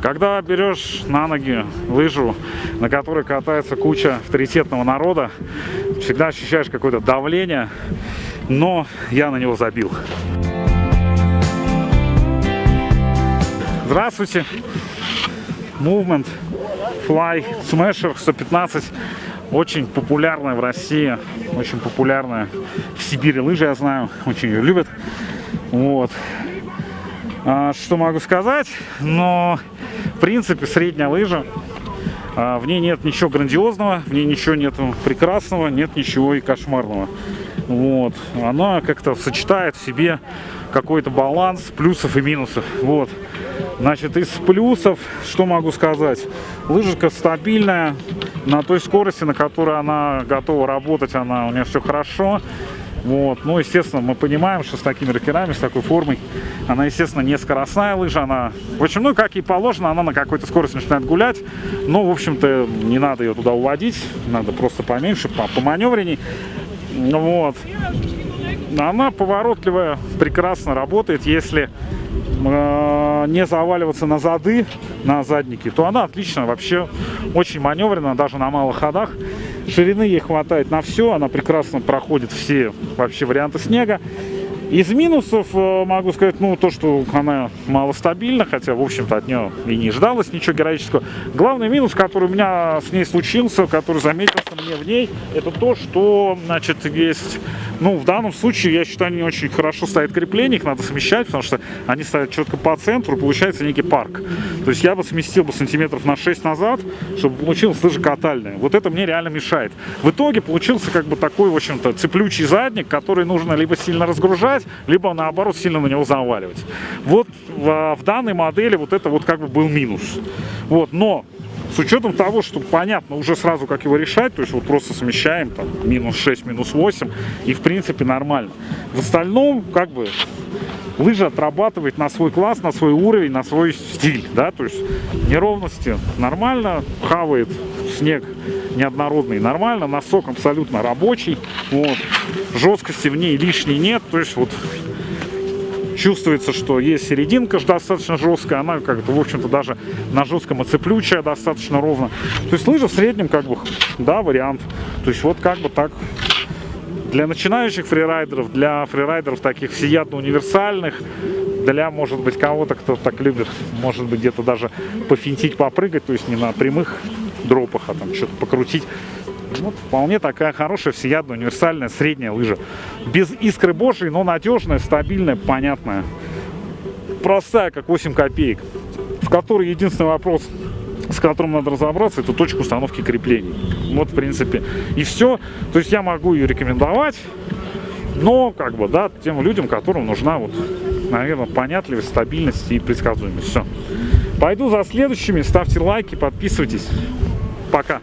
Когда берешь на ноги лыжу, на которой катается куча авторитетного народа, всегда ощущаешь какое-то давление, но я на него забил. Здравствуйте! Movement Fly Smasher 115 очень популярная в России, очень популярная в Сибири лыжи, я знаю, очень ее любят. Вот. А, что могу сказать? Но, в принципе, средняя лыжа. А, в ней нет ничего грандиозного, в ней ничего нет прекрасного, нет ничего и кошмарного. Вот. Она как-то сочетает в себе какой-то баланс плюсов и минусов. Вот. Значит, из плюсов, что могу сказать? Лыжика стабильная, на той скорости, на которой она готова работать, она у нее все хорошо. Вот. Ну, естественно, мы понимаем, что с такими рокерами, с такой формой, она, естественно, не скоростная лыжа, она, в общем, ну, как и положено, она на какой-то скорости начинает гулять, но, в общем-то, не надо ее туда уводить, надо просто поменьше, по, по маневренней. Вот. Она поворотливая, прекрасно работает, если э, не заваливаться на зады, на задники, то она отлично вообще, очень маневренная, даже на малых ходах. Ширины ей хватает на все, она прекрасно проходит все вообще варианты снега. Из минусов э, могу сказать, ну, то, что она малостабильна, хотя, в общем-то, от нее и не ждалось ничего героического. Главный минус, который у меня с ней случился, который заметился мне в ней, это то, что, значит, есть ну, в данном случае, я считаю, они очень хорошо ставят крепления, их надо смещать, потому что они ставят четко по центру, получается некий парк. То есть я бы сместил бы сантиметров на 6 назад, чтобы получилось лыжа катальная. Вот это мне реально мешает. В итоге получился как бы такой, в общем-то, цеплючий задник, который нужно либо сильно разгружать, либо наоборот сильно на него заваливать. Вот в данной модели вот это вот как бы был минус. Вот, но с учетом того, что понятно уже сразу, как его решать, то есть вот просто смещаем там минус 6, минус 8, и в принципе нормально. В остальном, как бы, лыжа отрабатывает на свой класс, на свой уровень, на свой стиль, да, то есть неровности нормально, хавает снег неоднородный нормально, носок абсолютно рабочий, вот, жесткости в ней лишней нет, то есть вот чувствуется, что есть серединка достаточно жесткая, она как-то, в общем-то, даже на жестком оцеплючая достаточно ровно. То есть лыжа в среднем, как бы, да, вариант. То есть вот как бы так для начинающих фрирайдеров, для фрирайдеров таких всеядно универсальных, для, может быть, кого-то, кто так любит, может быть, где-то даже пофинтить, попрыгать, то есть не на прямых дропах, а там что-то покрутить. Вот вполне такая хорошая, всеядная, универсальная, средняя лыжа. Без искры божьей, но надежная, стабильная, понятная. Простая, как 8 копеек. В которой единственный вопрос, с которым надо разобраться, это точка установки креплений. Вот, в принципе, и все. То есть я могу ее рекомендовать, но, как бы, да, тем людям, которым нужна, вот, наверное, понятливость, стабильность и предсказуемость. Все. Пойду за следующими. Ставьте лайки, подписывайтесь. Пока.